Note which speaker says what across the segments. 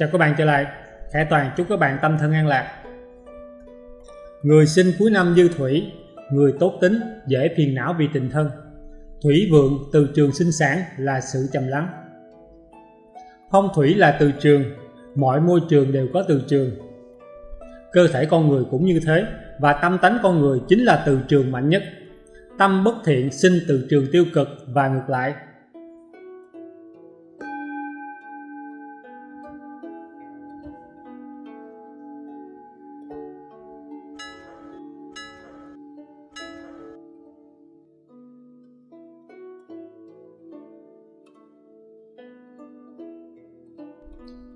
Speaker 1: Chào các bạn trở lại. Khải Toàn chúc các bạn tâm thân an lạc. Người sinh cuối năm dư thủy Người tốt tính, dễ phiền não vì tình thân. Thủy vượng từ trường sinh sản là sự trầm lắng. Phong thủy là từ trường Mọi môi trường đều có từ trường. Cơ thể con người cũng như thế Và tâm tánh con người chính là từ trường mạnh nhất. Tâm bất thiện sinh từ trường tiêu cực và ngược lại.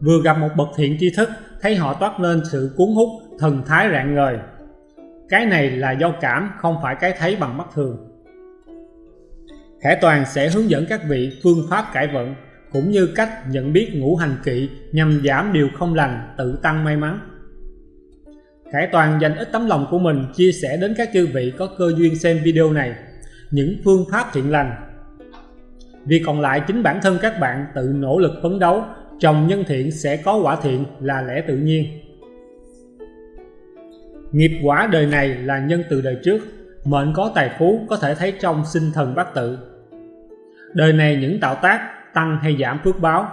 Speaker 1: Vừa gặp một bậc thiện tri thức, thấy họ toát lên sự cuốn hút, thần thái rạng ngời. Cái này là do cảm, không phải cái thấy bằng mắt thường. Khải Toàn sẽ hướng dẫn các vị phương pháp cải vận, cũng như cách nhận biết ngũ hành kỵ nhằm giảm điều không lành, tự tăng may mắn. Khải Toàn dành ít tấm lòng của mình chia sẻ đến các chư vị có cơ duyên xem video này những phương pháp thiện lành. Vì còn lại chính bản thân các bạn tự nỗ lực phấn đấu trồng nhân thiện sẽ có quả thiện là lẽ tự nhiên. Nghiệp quả đời này là nhân từ đời trước. Mệnh có tài phú có thể thấy trong sinh thần bát tự. Đời này những tạo tác tăng hay giảm phước báo.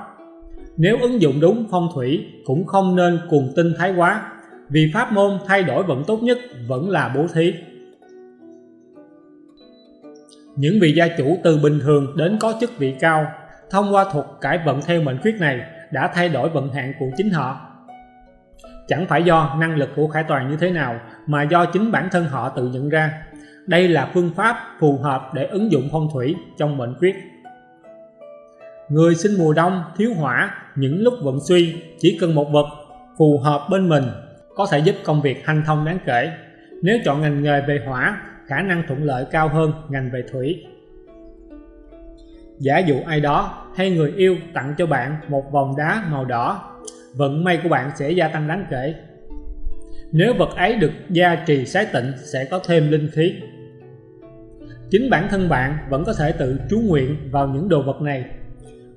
Speaker 1: Nếu ứng dụng đúng phong thủy cũng không nên cuồng tinh thái quá, vì pháp môn thay đổi vận tốt nhất vẫn là bố thí. Những vị gia chủ từ bình thường đến có chức vị cao thông qua thuật cải vận theo mệnh khuyết này đã thay đổi vận hạn của chính họ. Chẳng phải do năng lực của khải toàn như thế nào mà do chính bản thân họ tự nhận ra. Đây là phương pháp phù hợp để ứng dụng phong thủy trong mệnh quyết người sinh mùa đông thiếu hỏa những lúc vận suy chỉ cần một vật phù hợp bên mình có thể giúp công việc hanh thông đáng kể. Nếu chọn ngành nghề về hỏa, khả năng thuận lợi cao hơn ngành về thủy. Giả dụ ai đó hay người yêu tặng cho bạn một vòng đá màu đỏ, vận may của bạn sẽ gia tăng đáng kể. Nếu vật ấy được gia trì sái tịnh sẽ có thêm linh khí. Chính bản thân bạn vẫn có thể tự chú nguyện vào những đồ vật này.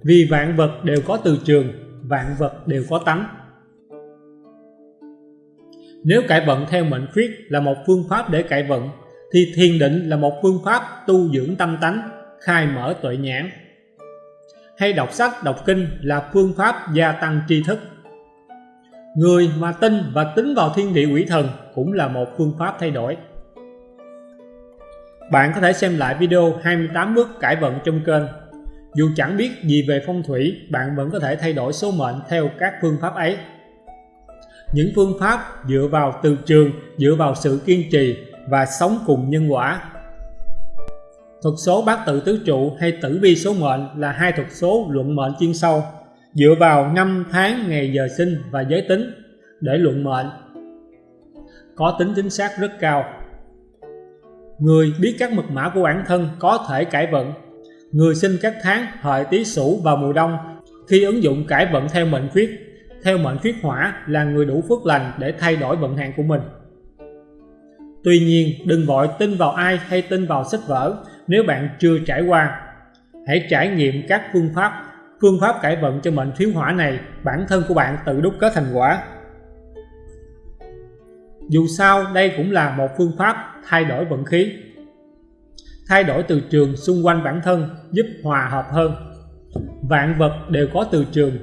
Speaker 1: Vì vạn vật đều có từ trường, vạn vật đều có tánh. Nếu cải vận theo mệnh khuyết là một phương pháp để cải vận, thì thiền định là một phương pháp tu dưỡng tâm tánh khai mở tuệ nhãn. Hay đọc sách, đọc kinh là phương pháp gia tăng tri thức. Người mà tin và tính vào thiên địa quỷ thần cũng là một phương pháp thay đổi. Bạn có thể xem lại video 28 bước cải vận trong kênh. Dù chẳng biết gì về phong thủy, bạn vẫn có thể thay đổi số mệnh theo các phương pháp ấy. Những phương pháp dựa vào từ trường, dựa vào sự kiên trì và sống cùng nhân quả Thuật số bát tự tứ trụ hay tử vi số mệnh là hai thuật số luận mệnh chuyên sâu, dựa vào năm tháng ngày giờ sinh và giới tính để luận mệnh. Có tính chính xác rất cao. Người biết các mật mã của bản thân có thể cải vận. Người sinh các tháng, hợi, tý, sửu vào mùa đông. Khi ứng dụng cải vận theo mệnh khuyết, theo mệnh khuyết hỏa là người đủ phước lành để thay đổi vận hạn của mình. Tuy nhiên, đừng vội tin vào ai hay tin vào sách vở nếu bạn chưa trải qua. Hãy trải nghiệm các phương pháp, phương pháp cải vận cho mệnh thiếu hỏa này, bản thân của bạn tự đúc kết thành quả. Dù sao đây cũng là một phương pháp thay đổi vận khí. Thay đổi từ trường xung quanh bản thân giúp hòa hợp hơn. Vạn vật đều có từ trường.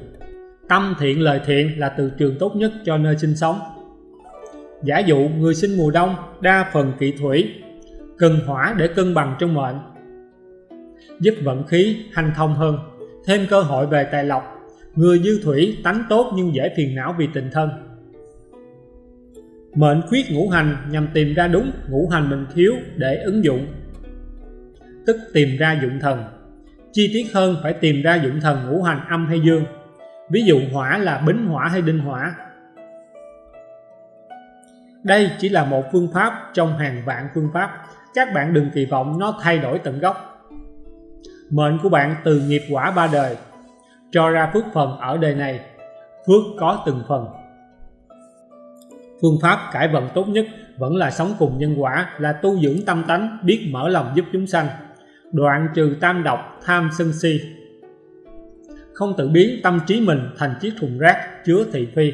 Speaker 1: Tâm thiện lời thiện là từ trường tốt nhất cho nơi sinh sống. Giả dụ người sinh mùa đông đa phần kỵ thủy, cần hỏa để cân bằng trong mệnh, giúp vận khí hanh thông hơn, thêm cơ hội về tài lộc. Người dư thủy tánh tốt nhưng dễ phiền não vì tình thân. Mệnh khuyết ngũ hành nhằm tìm ra đúng ngũ hành mình thiếu để ứng dụng, tức tìm ra dụng thần. Chi tiết hơn phải tìm ra dụng thần ngũ hành âm hay dương. Ví dụ hỏa là bính hỏa hay đinh hỏa, đây chỉ là một phương pháp trong hàng vạn phương pháp. Các bạn đừng kỳ vọng nó thay đổi tận gốc. Mệnh của bạn từ nghiệp quả ba đời, cho ra phước phần ở đời này, phước có từng phần. Phương pháp cải vận tốt nhất vẫn là sống cùng nhân quả, là tu dưỡng tâm tánh, biết mở lòng giúp chúng sanh, đoạn trừ tam độc, tham sân si. không tự biến tâm trí mình thành chiếc thùng rác chứa thị phi.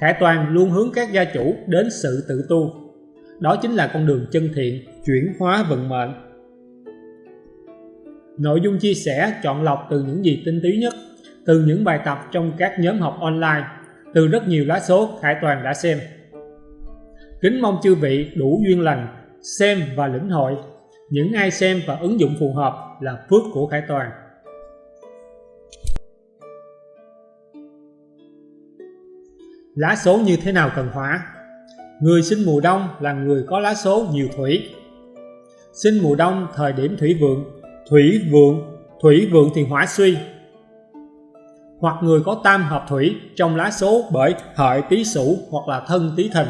Speaker 1: thẻ Toàn luôn hướng các gia chủ đến sự tự tu. Đó chính là con đường chân thiện, chuyển hóa vận mệnh. Nội dung chia sẻ chọn lọc từ những gì tinh túy nhất, từ những bài tập trong các nhóm học online, từ rất nhiều lá số Khải Toàn đã xem. Kính mong chư vị đủ duyên lành, xem và lĩnh hội. Những ai xem và ứng dụng phù hợp là phước của Khải Toàn. Lá số như thế nào cần hỏa? Người sinh mùa đông là người có lá số nhiều thủy. Sinh mùa đông thời điểm thủy vượng, thủy vượng, thủy vượng thì hỏa suy. Hoặc người có tam hợp thủy trong lá số bởi hợi tý sửu hoặc là thân tý thìn.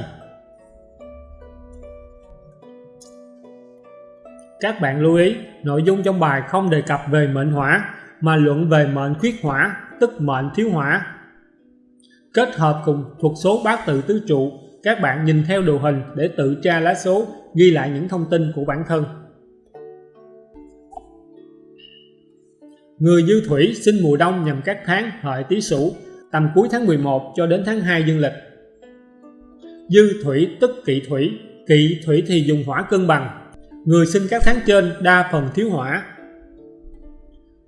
Speaker 1: Các bạn lưu ý, nội dung trong bài không đề cập về mệnh hỏa mà luận về mệnh khuyết hỏa, tức mệnh thiếu hỏa Kết hợp cùng thuộc số bát tự tứ trụ, các bạn nhìn theo đồ hình để tự tra lá số, ghi lại những thông tin của bản thân. Người dư thủy sinh mùa đông nhằm các tháng hợi tý sửu, tầm cuối tháng 11 cho đến tháng 2 dương lịch. Dư thủy tức kỵ thủy, kỵ thủy thì dùng hỏa cân bằng. Người sinh các tháng trên đa phần thiếu hỏa,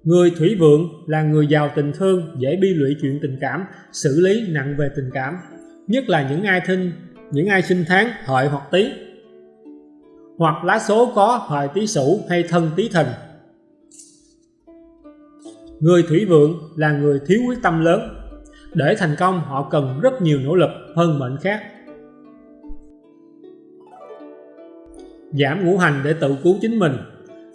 Speaker 1: Người thủy vượng là người giàu tình thương, dễ bi lụy chuyện tình cảm, xử lý nặng về tình cảm, nhất là những ai thinh, những ai sinh tháng hợi hoặc tý, hoặc lá số có hợi tý sửu hay thân tý thìn. Người thủy vượng là người thiếu quyết tâm lớn, để thành công họ cần rất nhiều nỗ lực hơn mệnh khác. Giảm ngũ hành để tự cứu chính mình,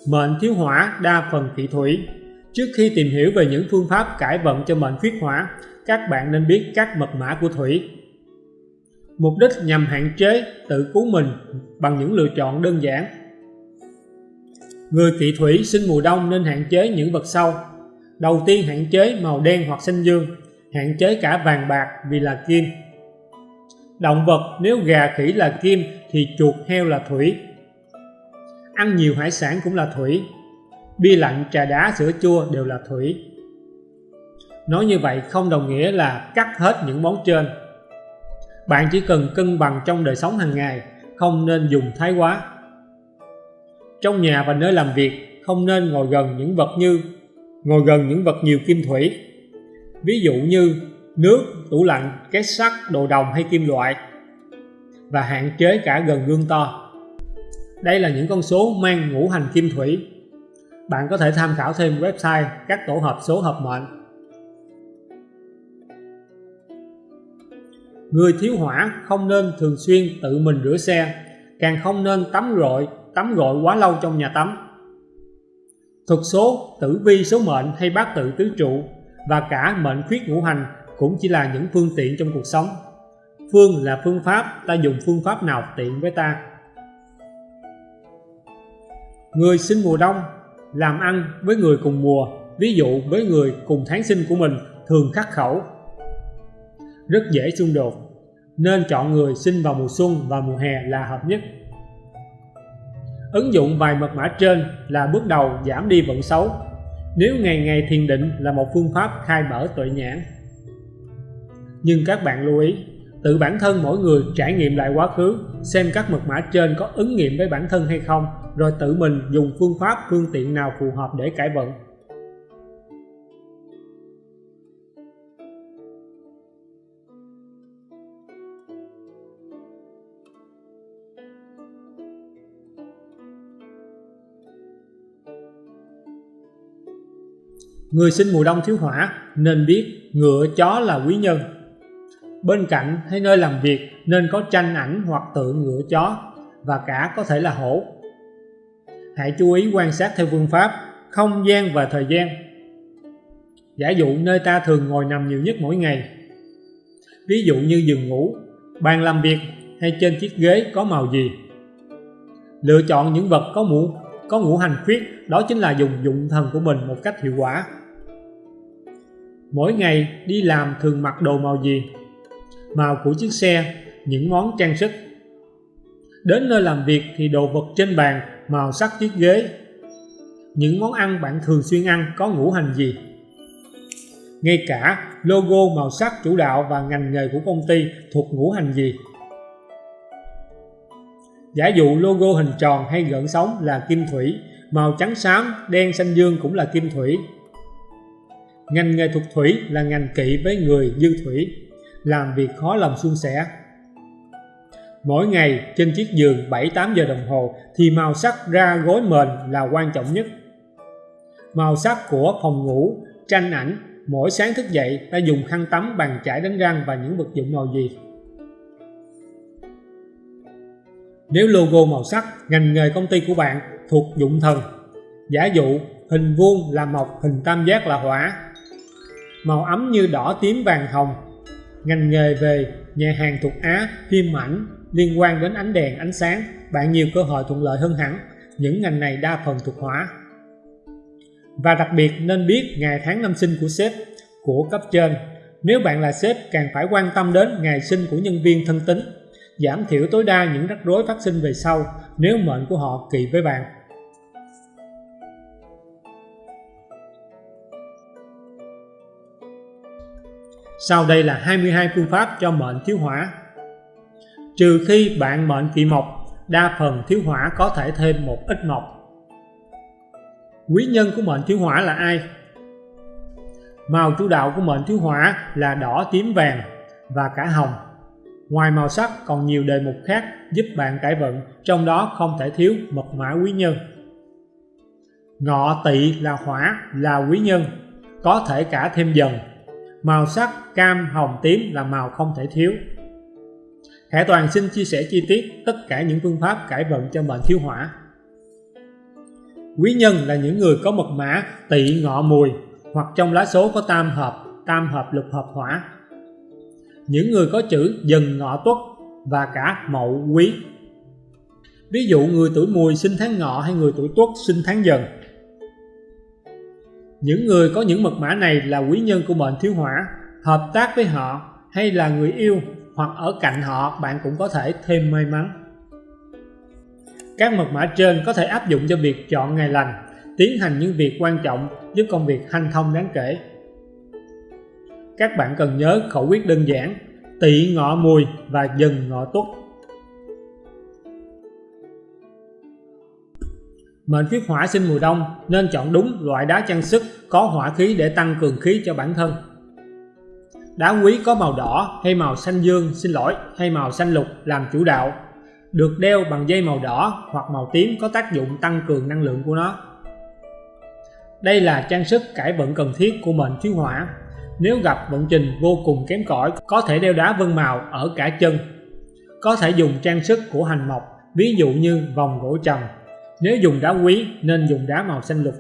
Speaker 1: mệnh thiếu hỏa đa phần thị thủy, Trước khi tìm hiểu về những phương pháp cải vận cho mệnh khuyết hỏa, các bạn nên biết các mật mã của thủy. Mục đích nhằm hạn chế tự cứu mình bằng những lựa chọn đơn giản. Người kỵ thủy sinh mùa đông nên hạn chế những vật sâu. Đầu tiên hạn chế màu đen hoặc xanh dương, hạn chế cả vàng bạc vì là kim. Động vật nếu gà khỉ là kim thì chuột heo là thủy. Ăn nhiều hải sản cũng là thủy, bia lạnh, trà đá, sữa chua đều là thủy. Nói như vậy không đồng nghĩa là cắt hết những món trên. Bạn chỉ cần cân bằng trong đời sống hàng ngày, không nên dùng thái quá. Trong nhà và nơi làm việc không nên ngồi gần những vật như ngồi gần những vật nhiều kim thủy. Ví dụ như nước, tủ lạnh, két sắt, đồ đồng hay kim loại và hạn chế cả gần gương to. Đây là những con số mang ngũ hành kim thủy bạn có thể tham khảo thêm website các tổ hợp số hợp mệnh. Người thiếu hỏa không nên thường xuyên tự mình rửa xe, càng không nên tắm gội, tắm gội quá lâu trong nhà tắm. Thuật số, tử vi số mệnh hay bát tự tứ trụ và cả mệnh khuyết ngũ hành cũng chỉ là những phương tiện trong cuộc sống. Phương là phương pháp, ta dùng phương pháp nào tiện với ta. Người sinh mùa đông làm ăn với người cùng mùa, ví dụ với người cùng tháng sinh của mình thường khắc khẩu. Rất dễ xung đột, nên chọn người sinh vào mùa xuân và mùa hè là hợp nhất. Ứng dụng vài mật mã trên là bước đầu giảm đi vận xấu. Nếu ngày ngày thiền định là một phương pháp khai mở tuệ nhãn. Nhưng các bạn lưu ý, tự bản thân mỗi người trải nghiệm lại quá khứ, xem các mật mã trên có ứng nghiệm với bản thân hay không rồi tự mình dùng phương pháp phương tiện nào phù hợp để cải vận Người sinh mùa đông thiếu hỏa, nên biết ngựa chó là quý nhân. Bên cạnh hay nơi làm việc, nên có tranh ảnh hoặc tượng ngựa chó, và cả có thể là hổ. Hãy chú ý quan sát theo phương pháp, không gian và thời gian. Giả dụ nơi ta thường ngồi nằm nhiều nhất mỗi ngày. Ví dụ như giường ngủ, bàn làm việc hay trên chiếc ghế có màu gì. Lựa chọn những vật có mũ, có ngũ hành khuyết, đó chính là dùng dụng thần của mình một cách hiệu quả mỗi ngày đi làm thường mặc đồ màu gì màu của chiếc xe những món trang sức đến nơi làm việc thì đồ vật trên bàn màu sắc chiếc ghế những món ăn bạn thường xuyên ăn có ngũ hành gì ngay cả logo màu sắc chủ đạo và ngành nghề của công ty thuộc ngũ hành gì. Giả dụ logo hình tròn hay gợn sóng là kim thủy, màu trắng xám, đen xanh dương cũng là kim thủy. Ngành nghề thuộc thủy là ngành kỵ với người dư thủy, làm việc khó lòng suôn sẻ. Mỗi ngày trên chiếc giường 7-8 giờ đồng hồ thì màu sắc ra gối mền là quan trọng nhất. Màu sắc của phòng ngủ, tranh ảnh, mỗi sáng thức dậy ta dùng khăn tắm, bàn chải đánh răng và những vật dụng màu gì. Nếu logo màu sắc, ngành nghề công ty của bạn thuộc dụng thần, giả dụ hình vuông là mộc, hình tam giác là hỏa, màu ấm như đỏ tím vàng hồng, ngành nghề về nhà hàng thuộc Á, phim ảnh liên quan đến ánh đèn, ánh sáng, bạn nhiều cơ hội thuận lợi hơn hẳn. Những ngành này đa phần thuộc hỏa. Và đặc biệt nên biết ngày tháng năm sinh của sếp, của cấp trên. Nếu bạn là sếp càng phải quan tâm đến ngày sinh của nhân viên thân tín, giảm thiểu tối đa những rắc rối phát sinh về sau nếu mệnh của họ kỳ với bạn. Sau đây là 22 phương pháp cho mệnh thiếu hỏa. Trừ khi bạn mệnh kỵ mộc, đa phần thiếu hỏa có thể thêm một ít mộc. Quý nhân của mệnh thiếu hỏa là ai? Màu chủ đạo của mệnh thiếu hỏa là đỏ, tím, vàng và cả hồng. Ngoài màu sắc còn nhiều đề mục khác giúp bạn cải vận, trong đó không thể thiếu mật mã quý nhân. Ngọ tỵ là hỏa, là quý nhân, có thể cả thêm dần Màu sắc cam, hồng, tím là màu không thể thiếu. Khải Toàn xin chia sẻ chi tiết tất cả những phương pháp cải vận cho mệnh thiếu hỏa. Quý nhân là những người có mật mã tỵ ngọ mùi hoặc trong lá số có tam hợp, tam hợp lục hợp hỏa. Những người có chữ dần ngọ tuất và cả mậu quý. Ví dụ người tuổi mùi sinh tháng ngọ hay người tuổi tuất sinh tháng dần những người có những mật mã này là quý nhân của mệnh thiếu hỏa, hợp tác với họ hay là người yêu hoặc ở cạnh họ bạn cũng có thể thêm may mắn. Các mật mã trên có thể áp dụng cho việc chọn ngày lành, tiến hành những việc quan trọng giúp công việc hanh thông đáng kể. Các bạn cần nhớ khẩu quyết đơn giản, tỵ ngọ mùi và dần ngọ tuất Mệnh khuyết hỏa sinh mùa đông nên chọn đúng loại đá trang sức có hỏa khí để tăng cường khí cho bản thân. Đá quý có màu đỏ hay màu xanh dương, xin lỗi, hay màu xanh lục làm chủ đạo, được đeo bằng dây màu đỏ hoặc màu tím có tác dụng tăng cường năng lượng của nó. Đây là trang sức cải vận cần thiết của mệnh thiếu hỏa. Nếu gặp vận trình vô cùng kém cỏi, có thể đeo đá vân màu ở cả chân. Có thể dùng trang sức của hành mộc, ví dụ như vòng gỗ trầm, nếu dùng đá quý nên dùng đá màu xanh lục.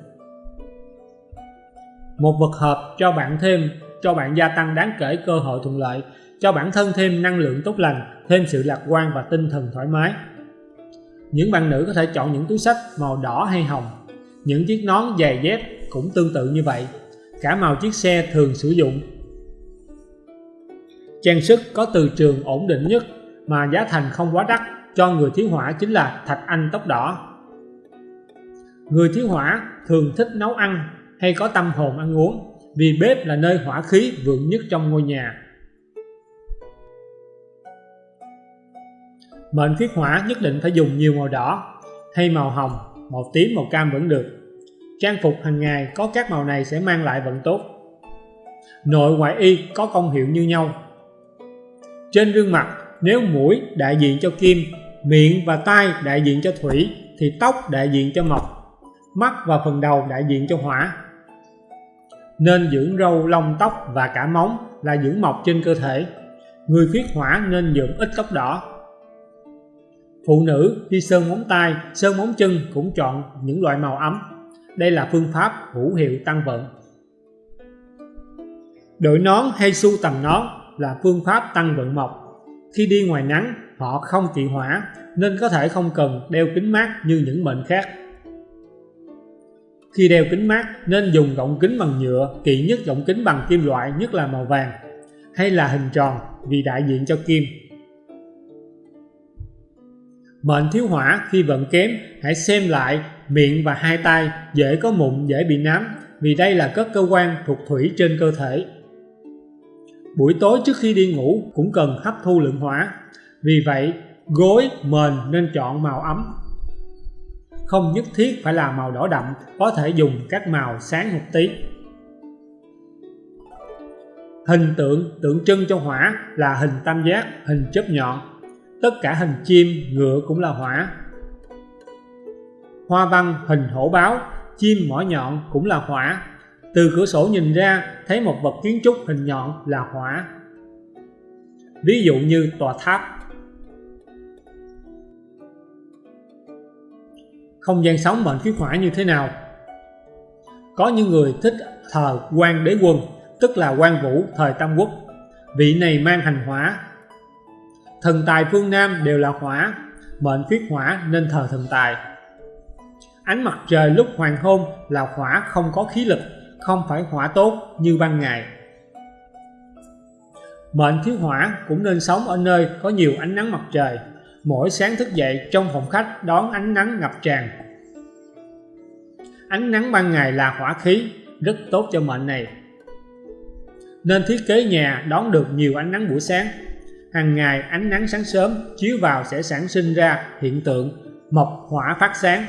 Speaker 1: Một vật hợp cho bạn thêm, cho bạn gia tăng đáng kể cơ hội thuận lợi, cho bản thân thêm năng lượng tốt lành, thêm sự lạc quan và tinh thần thoải mái. Những bạn nữ có thể chọn những túi sách màu đỏ hay hồng. Những chiếc nón giày dép cũng tương tự như vậy. Cả màu chiếc xe thường sử dụng. Trang sức có từ trường ổn định nhất mà giá thành không quá đắt cho người thiếu hỏa chính là thạch anh tóc đỏ Người thiếu hỏa thường thích nấu ăn hay có tâm hồn ăn uống vì bếp là nơi hỏa khí vượng nhất trong ngôi nhà. Mệnh khiết hỏa nhất định phải dùng nhiều màu đỏ hay màu hồng, màu tím, màu cam vẫn được. Trang phục hàng ngày có các màu này sẽ mang lại vận tốt. Nội ngoại y có công hiệu như nhau. Trên gương mặt, nếu mũi đại diện cho kim, miệng và tai đại diện cho thủy, thì tóc đại diện cho mộc mắt và phần đầu đại diện cho hỏa. Nên dưỡng râu, lông tóc và cả móng là dưỡng mọc trên cơ thể. Người khuyết hỏa nên dưỡng ít tóc đỏ. Phụ nữ khi sơn móng tay, sơn móng chân cũng chọn những loại màu ấm. Đây là phương pháp hữu hiệu tăng vận. Đội nón hay su tầm nón là phương pháp tăng vận mộc khi đi ngoài nắng, họ không kỵ hỏa nên có thể không cần đeo kính mát như những mệnh khác khi đeo kính mát nên dùng gọng kính bằng nhựa, kỵ nhất gọng kính bằng kim loại nhất là màu vàng hay là hình tròn vì đại diện cho kim. Mệnh thiếu hỏa khi vận kém hãy xem lại miệng và hai tay dễ có mụn dễ bị nám vì đây là các cơ quan thuộc thủy trên cơ thể. Buổi tối trước khi đi ngủ cũng cần hấp thu lượng hỏa, vì vậy gối, mền nên chọn màu ấm. Không nhất thiết phải là màu đỏ đậm, có thể dùng các màu sáng một tí. Hình tượng tượng trưng cho hỏa là hình tam giác, hình chớp nhọn. Tất cả hình chim, ngựa cũng là hỏa. Hoa văn hình hổ báo, chim mỏ nhọn cũng là hỏa. Từ cửa sổ nhìn ra thấy một vật kiến trúc hình nhọn là hỏa. Ví dụ như tòa tháp. Không gian sống mệnh khí hỏa như thế nào? Có những người thích thờ quan đế quân tức là quan vũ thời Tam Quốc. Vị này mang hành hỏa. Thần tài phương Nam đều là hỏa, mệnh khuyết hỏa nên thờ thần tài. Ánh mặt trời lúc hoàng hôn là hỏa không có khí lực, không phải hỏa tốt như ban ngày. Mệnh thiếu hỏa cũng nên sống ở nơi có nhiều ánh nắng mặt trời. Mỗi sáng thức dậy trong phòng khách đón ánh nắng ngập tràn. Ánh nắng ban ngày là hỏa khí, rất tốt cho mệnh này nên thiết kế nhà đón được nhiều ánh nắng buổi sáng. Hàng ngày ánh nắng sáng sớm chiếu vào sẽ sản sinh ra hiện tượng mộc hỏa phát sáng.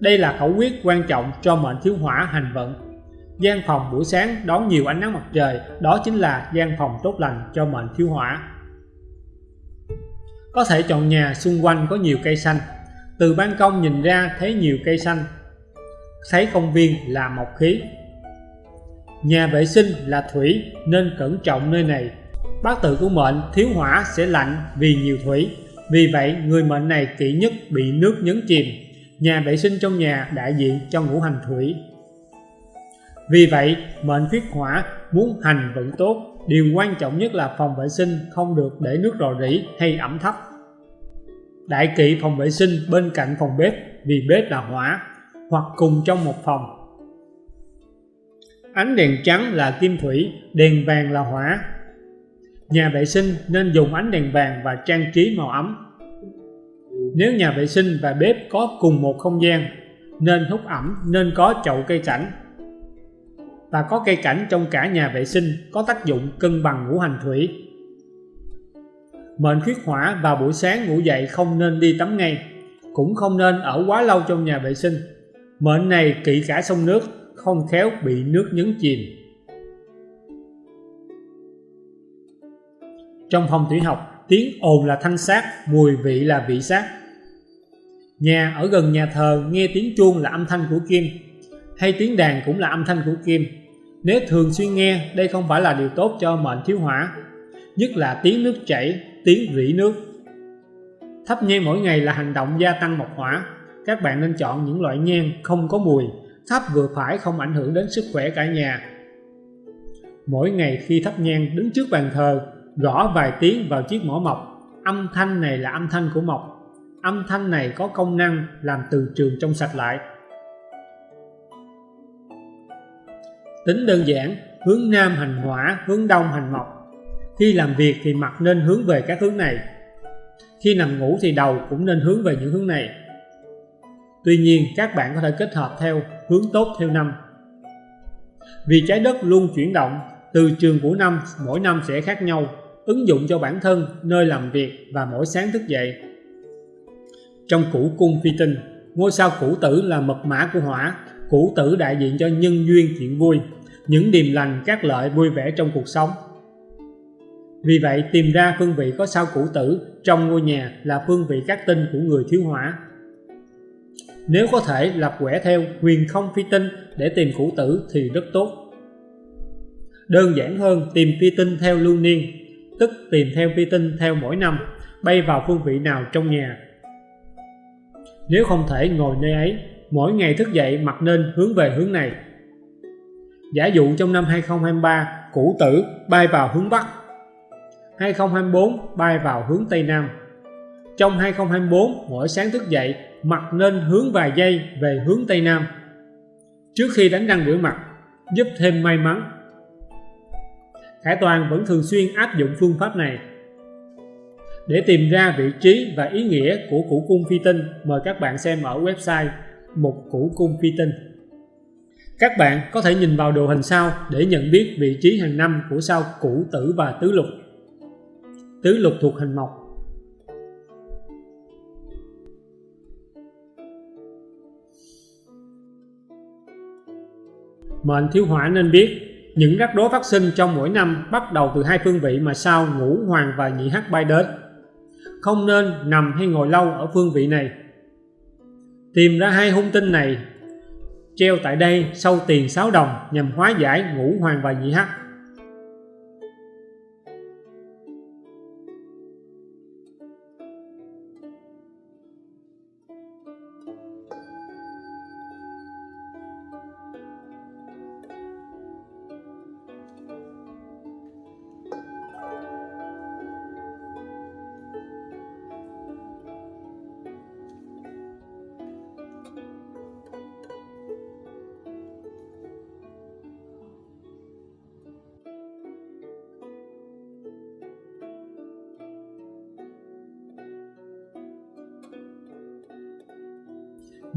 Speaker 1: Đây là khẩu quyết quan trọng cho mệnh thiếu hỏa hành vận. Gian phòng buổi sáng đón nhiều ánh nắng mặt trời, đó chính là gian phòng tốt lành cho mệnh thiếu hỏa. Có thể chọn nhà xung quanh có nhiều cây xanh. Từ ban công nhìn ra thấy nhiều cây xanh, thấy công viên là mộc khí, Nhà vệ sinh là thủy nên cẩn trọng nơi này. Bát tự của mệnh thiếu hỏa sẽ lạnh vì nhiều thủy. Vì vậy người mệnh này kỹ nhất bị nước nhấn chìm. Nhà vệ sinh trong nhà đại diện cho ngũ hành thủy. Vì vậy mệnh khuyết hỏa muốn hành vận tốt Điều quan trọng nhất là phòng vệ sinh không được để nước rò rỉ hay ẩm thấp. Đại kỵ phòng vệ sinh bên cạnh phòng bếp vì bếp là hỏa hoặc cùng trong một phòng Ánh đèn trắng là kim thủy, đèn vàng là hỏa. Nhà vệ sinh nên dùng ánh đèn vàng và trang trí màu ấm. Nếu nhà vệ sinh và bếp có cùng một không gian, nên hút ẩm nên có chậu cây cảnh. Và có cây cảnh trong cả nhà vệ sinh có tác dụng cân bằng ngũ hành thủy. Mệnh khuyết hỏa vào buổi sáng ngủ dậy không nên đi tắm ngay, cũng không nên ở quá lâu trong nhà vệ sinh. Mệnh này kỵ cả sông nước không khéo bị nước nhấn chìm. Trong phòng thủy học, tiếng ồn là thanh sát, mùi vị là vị sát. Nhà ở gần nhà thờ nghe tiếng chuông là âm thanh của kim, hay tiếng đàn cũng là âm thanh của kim. Nếu thường xuyên nghe, đây không phải là điều tốt cho mệnh thiếu hỏa, nhất là tiếng nước chảy, tiếng rỉ nước. Thắp nhang mỗi ngày là hành động gia tăng mộc hỏa. Các bạn nên chọn những loại nhang không có mùi, thắp vừa phải không ảnh hưởng đến sức khỏe cả nhà. Mỗi ngày khi thắp nhang đứng trước bàn thờ, gõ vài tiếng vào chiếc mỏ mộc, âm thanh này là âm thanh của mộc. Âm thanh này có công năng làm từ trường trong sạch lại. Tính đơn giản, hướng Nam hành hỏa, hướng Đông hành mộc. Khi làm việc thì mặt nên hướng về các hướng này. Khi nằm ngủ thì đầu cũng nên hướng về những hướng này. Tuy nhiên các bạn có thể kết hợp theo hướng tốt theo năm. Vì trái đất luôn chuyển động, từ trường của năm mỗi năm sẽ khác nhau, ứng dụng cho bản thân, nơi làm việc và mỗi sáng thức dậy. Trong củ cung phi tinh, ngôi sao củ tử là mật mã của hỏa, củ tử đại diện cho nhân duyên chuyện vui, những điềm lành các lợi vui vẻ trong cuộc sống. Vì vậy tìm ra phương vị có sao củ tử trong ngôi nhà là phương vị các tinh của người thiếu hỏa nếu có thể lập quẻ theo huyền không phi tinh để tìm củ tử thì rất tốt. Đơn giản hơn tìm phi tinh theo lưu niên, tức tìm theo phi tinh theo mỗi năm, bay vào phương vị nào trong nhà. Nếu không thể ngồi nơi ấy, mỗi ngày thức dậy mặt nên hướng về hướng này. Giả dụ trong năm 2023, củ tử bay vào hướng Bắc, 2024 bay vào hướng Tây Nam. Trong 2024, mỗi sáng thức dậy mặt nên hướng vài giây về hướng Tây Nam trước khi đánh răng rửa mặt giúp thêm may mắn Khải Toàn vẫn thường xuyên áp dụng phương pháp này để tìm ra vị trí và ý nghĩa của củ cung phi tinh mời các bạn xem ở website một củ cung phi tinh Các bạn có thể nhìn vào đồ hình sau để nhận biết vị trí hàng năm của sao củ tử và tứ lục. Tứ lục thuộc hành mộc. Mệnh thiếu hỏa nên biết, những rắc rối phát sinh trong mỗi năm bắt đầu từ hai phương vị mà sao ngũ hoàng và nhị hắc bay đến. Không nên nằm hay ngồi lâu ở phương vị này. Tìm ra hai hung tinh này, treo tại đây sau tiền 6 đồng nhằm hóa giải ngũ hoàng và nhị hắc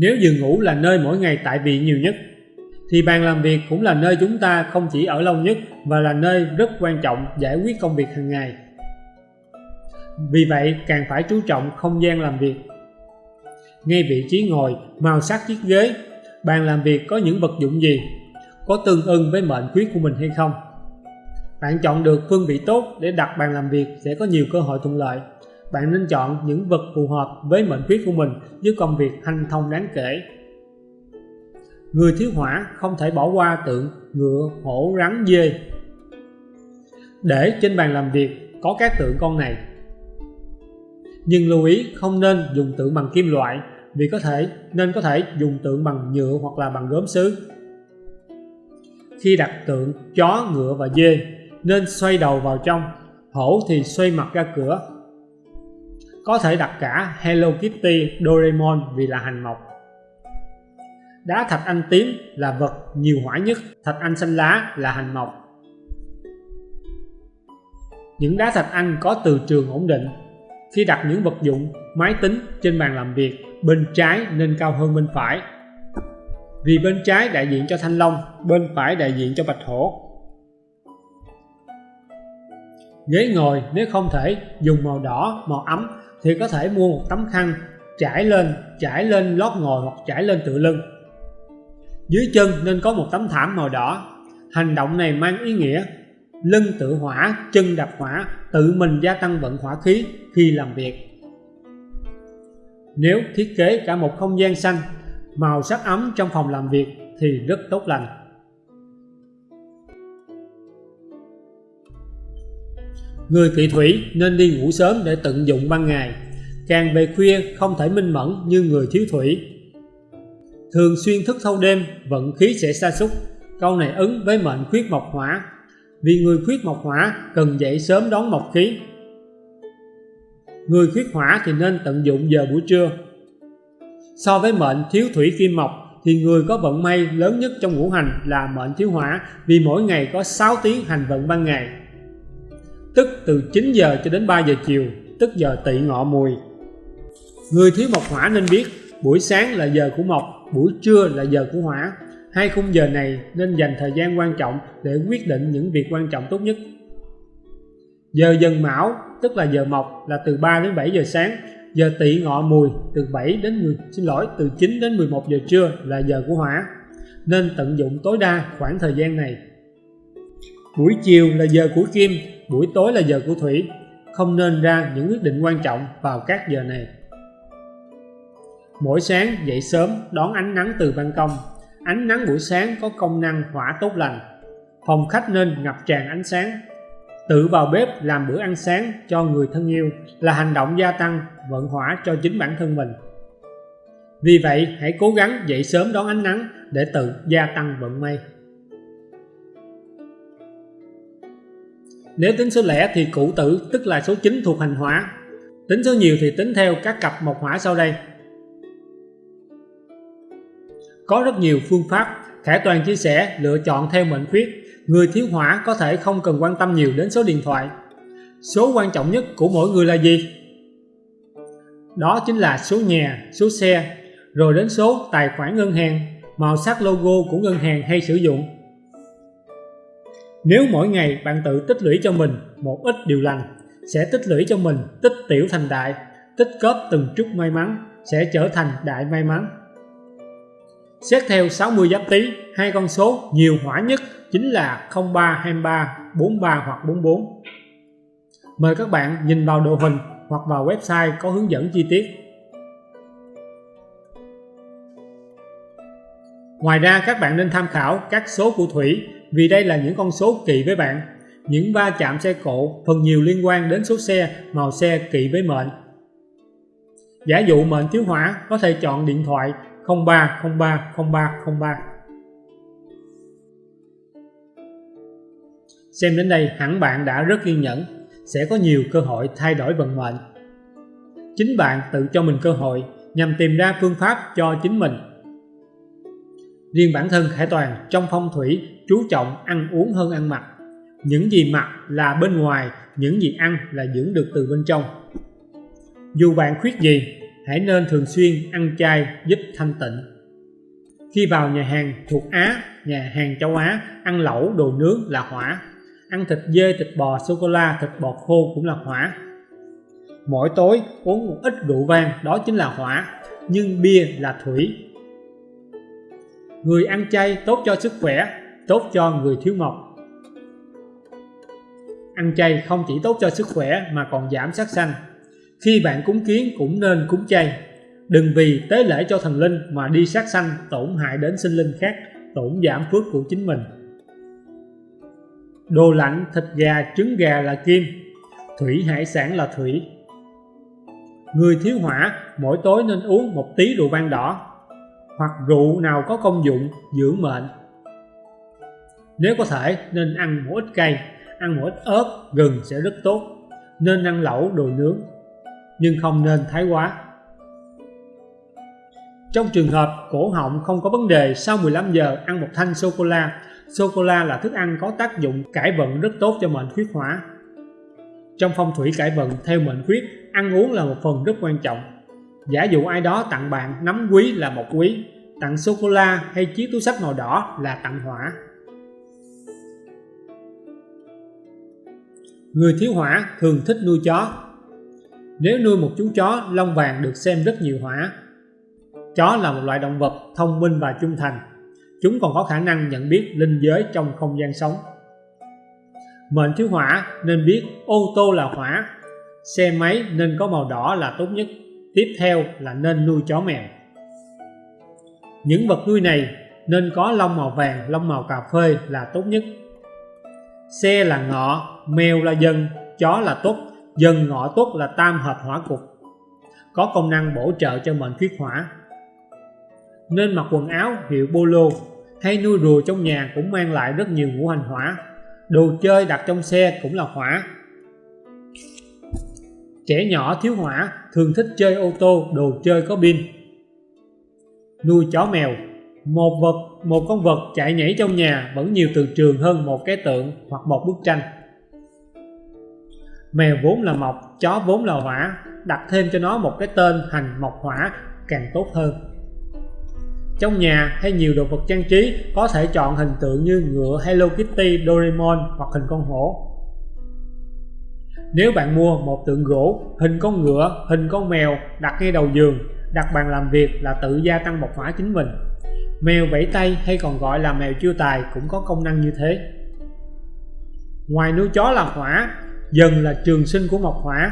Speaker 1: Nếu giường ngủ là nơi mỗi ngày tại vị nhiều nhất, thì bàn làm việc cũng là nơi chúng ta không chỉ ở lâu nhất và là nơi rất quan trọng giải quyết công việc hàng ngày. Vì vậy, càng phải chú trọng không gian làm việc. Ngay vị trí ngồi, màu sắc chiếc ghế, bàn làm việc có những vật dụng gì, có tương ưng với mệnh khuyết của mình hay không. Bạn chọn được phương vị tốt để đặt bàn làm việc sẽ có nhiều cơ hội thuận lợi bạn nên chọn những vật phù hợp với mệnh khuyết của mình giúp công việc hanh thông đáng kể. Người thiếu hỏa không thể bỏ qua tượng ngựa, hổ, rắn, dê. Để trên bàn làm việc có các tượng con này. Nhưng lưu ý không nên dùng tượng bằng kim loại vì có thể nên có thể dùng tượng bằng nhựa hoặc là bằng gốm sứ. Khi đặt tượng chó, ngựa và dê nên xoay đầu vào trong, hổ thì xoay mặt ra cửa có thể đặt cả Hello Kitty, Doraemon vì là hành mộc. Đá thạch anh tím là vật nhiều hỏa nhất, thạch anh xanh lá là hành mộc. Những đá thạch anh có từ trường ổn định. Khi đặt những vật dụng, máy tính trên bàn làm việc, bên trái nên cao hơn bên phải. Vì bên trái đại diện cho thanh long, bên phải đại diện cho bạch hổ. Ghế ngồi nếu không thể dùng màu đỏ, màu ấm thì có thể mua một tấm khăn trải lên trải lên lót ngồi hoặc trải lên tựa lưng. Dưới chân nên có một tấm thảm màu đỏ. Hành động này mang ý nghĩa lưng tự hỏa, chân đập hỏa, tự mình gia tăng vận hỏa khí khi làm việc. Nếu thiết kế cả một không gian xanh, màu sắc ấm trong phòng làm việc thì rất tốt lành. Người kỵ thủy nên đi ngủ sớm để tận dụng ban ngày, càng về khuya không thể minh mẫn như người thiếu thủy. Thường xuyên thức thâu đêm, vận khí sẽ sa sút câu này ứng với mệnh khuyết mộc hỏa, vì người khuyết mộc hỏa cần dậy sớm đón mộc khí. Người khuyết hỏa thì nên tận dụng giờ buổi trưa. So với mệnh thiếu thủy kim mộc thì người có vận may lớn nhất trong ngũ hành là mệnh thiếu hỏa vì mỗi ngày có 6 tiếng hành vận ban ngày tức từ 9 giờ cho đến 3 giờ chiều, tức giờ tỵ ngọ mùi. Người thiếu mộc hỏa nên biết buổi sáng là giờ của mộc, buổi trưa là giờ của hỏa. Hai khung giờ này nên dành thời gian quan trọng để quyết định những việc quan trọng tốt nhất. Giờ dần mão, tức là giờ mộc là từ 3 đến 7 giờ sáng, giờ tỵ ngọ mùi từ 7 đến 10, xin lỗi, từ 9 đến 11 giờ trưa là giờ của hỏa. Nên tận dụng tối đa khoảng thời gian này. Buổi chiều là giờ của kim, buổi tối là giờ của thủy. Không nên ra những quyết định quan trọng vào các giờ này. Mỗi sáng dậy sớm đón ánh nắng từ ban công. Ánh nắng buổi sáng có công năng hỏa tốt lành. Phòng khách nên ngập tràn ánh sáng. Tự vào bếp làm bữa ăn sáng cho người thân yêu là hành động gia tăng vận hỏa cho chính bản thân mình. Vì vậy hãy cố gắng dậy sớm đón ánh nắng để tự gia tăng vận may. Nếu tính số lẻ thì cụ tử tức là số 9 thuộc hành hỏa. Tính số nhiều thì tính theo các cặp mộc hỏa sau đây. Có rất nhiều phương pháp, Khải Toàn chia sẻ lựa chọn theo mệnh khuyết. Người thiếu hỏa có thể không cần quan tâm nhiều đến số điện thoại. Số quan trọng nhất của mỗi người là gì? Đó chính là số nhà, số xe, rồi đến số tài khoản ngân hàng, màu sắc logo của ngân hàng hay sử dụng. Nếu mỗi ngày bạn tự tích lũy cho mình một ít điều lành, sẽ tích lũy cho mình tích tiểu thành đại, tích góp từng chút may mắn, sẽ trở thành đại may mắn. Xét theo 60 giáp tý, hai con số nhiều hỏa nhất chính là 03, 23, 43 hoặc 44. Mời các bạn nhìn vào đồ hình hoặc vào website có hướng dẫn chi tiết. Ngoài ra các bạn nên tham khảo các số của thủy vì đây là những con số kỵ với bạn. Những va chạm xe cộ phần nhiều liên quan đến số xe, màu xe kỵ với mệnh. Giả dụ mệnh thiếu hỏa có thể chọn điện thoại 03030303. Xem đến đây hẳn bạn đã rất kiên nhẫn, sẽ có nhiều cơ hội thay đổi vận mệnh. Chính bạn tự cho mình cơ hội nhằm tìm ra phương pháp cho chính mình. Riêng bản thân Khải Toàn trong phong thủy chú trọng ăn uống hơn ăn mặc. Những gì mặc là bên ngoài, những gì ăn là dưỡng được từ bên trong. Dù bạn khuyết gì, hãy nên thường xuyên ăn chay giúp thanh tịnh. Khi vào nhà hàng thuộc Á, nhà hàng châu Á, ăn lẩu, đồ nướng là hỏa. Ăn thịt dê, thịt bò, sô-cô-la, thịt bò khô cũng là hỏa. Mỗi tối uống một ít rượu vang đó chính là hỏa, nhưng bia là thủy. Người ăn chay tốt cho sức khỏe, tốt cho người thiếu mộc. Ăn chay không chỉ tốt cho sức khỏe mà còn giảm sát sanh. Khi bạn cúng kiến cũng nên cúng chay. Đừng vì tế lễ cho thần linh mà đi sát sanh tổn hại đến sinh linh khác, tổn giảm phước của chính mình. Đồ lạnh, thịt gà, trứng gà là kim, thủy hải sản là thủy. Người thiếu hỏa mỗi tối nên uống một tí rượu vang đỏ hoặc rượu nào có công dụng dưỡng mệnh. Nếu có thể nên ăn một ít cây ăn một ít ớt, gừng sẽ rất tốt. Nên ăn lẩu, đồ nướng, nhưng không nên thái quá. Trong trường hợp cổ họng không có vấn đề sau 15 giờ ăn một thanh sô-cô-la, sô-cô-la là thức ăn có tác dụng cải vận rất tốt cho mệnh khuyết hỏa. Trong phong thủy cải vận theo mệnh khuyết, ăn uống là một phần rất quan trọng. Giả dụ ai đó tặng bạn nắm quý là một quý, tặng sô-cô-la hay chiếc túi sách màu đỏ là tặng hỏa. Người thiếu hỏa thường thích nuôi chó. Nếu nuôi một chú chó lông vàng được xem rất nhiều hỏa. Chó là một loại động vật thông minh và trung thành. Chúng còn có khả năng nhận biết linh giới trong không gian sống. Mệnh thiếu hỏa nên biết ô tô là hỏa, xe máy nên có màu đỏ là tốt nhất. Tiếp theo là nên nuôi chó mèo. Những vật nuôi này nên có lông màu vàng, lông màu cà phê là tốt nhất. Xe là ngọ, mèo là dần, chó là tốt, dần ngọ tốt là tam hợp hỏa cục. Có công năng bổ trợ cho mệnh khuyết hỏa. Nên mặc quần áo hiệu polo hay nuôi rùa trong nhà cũng mang lại rất nhiều ngũ hành hỏa. Đồ chơi đặt trong xe cũng là hỏa. Trẻ nhỏ thiếu hỏa thường thích chơi ô tô, đồ chơi có pin. Nuôi chó mèo một vật, một con vật chạy nhảy trong nhà vẫn nhiều từ trường hơn một cái tượng hoặc một bức tranh. Mèo vốn là mộc, chó vốn là hỏa, đặt thêm cho nó một cái tên hành mộc hỏa càng tốt hơn. Trong nhà hay nhiều đồ vật trang trí có thể chọn hình tượng như ngựa Hello Kitty, Doraemon hoặc hình con hổ. Nếu bạn mua một tượng gỗ, hình con ngựa, hình con mèo đặt ngay đầu giường, đặt bàn làm việc là tự gia tăng một hỏa chính mình. Mèo vẫy tay hay còn gọi là mèo chiêu tài cũng có công năng như thế. Ngoài nuôi chó là hỏa, dần là trường sinh của mộc hỏa.